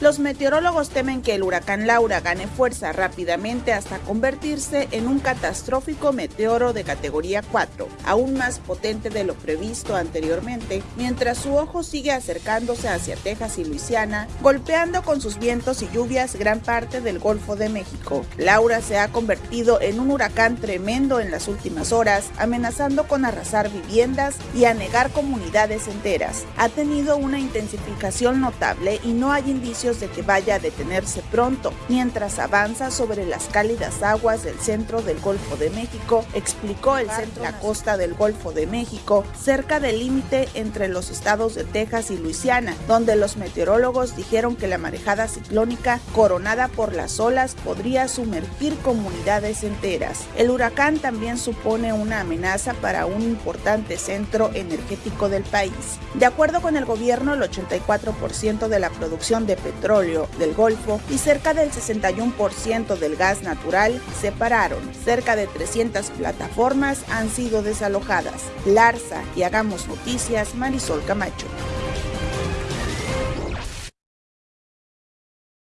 Los meteorólogos temen que el huracán Laura gane fuerza rápidamente hasta convertirse en un catastrófico meteoro de categoría 4, aún más potente de lo previsto anteriormente, mientras su ojo sigue acercándose hacia Texas y Luisiana, golpeando con sus vientos y lluvias gran parte del Golfo de México. Laura se ha convertido en un huracán tremendo en las últimas horas, amenazando con arrasar viviendas y anegar comunidades enteras. Ha tenido una intensificación notable y no hay indicios de que vaya a detenerse pronto, mientras avanza sobre las cálidas aguas del centro del Golfo de México, explicó el centro de la costa del Golfo de México, cerca del límite entre los estados de Texas y Luisiana, donde los meteorólogos dijeron que la marejada ciclónica coronada por las olas podría sumergir comunidades enteras. El huracán también supone una amenaza para un importante centro energético del país. De acuerdo con el gobierno, el 84% de la producción de petróleo petróleo del Golfo y cerca del 61% del gas natural se pararon. Cerca de 300 plataformas han sido desalojadas. Larsa y Hagamos Noticias, Marisol Camacho.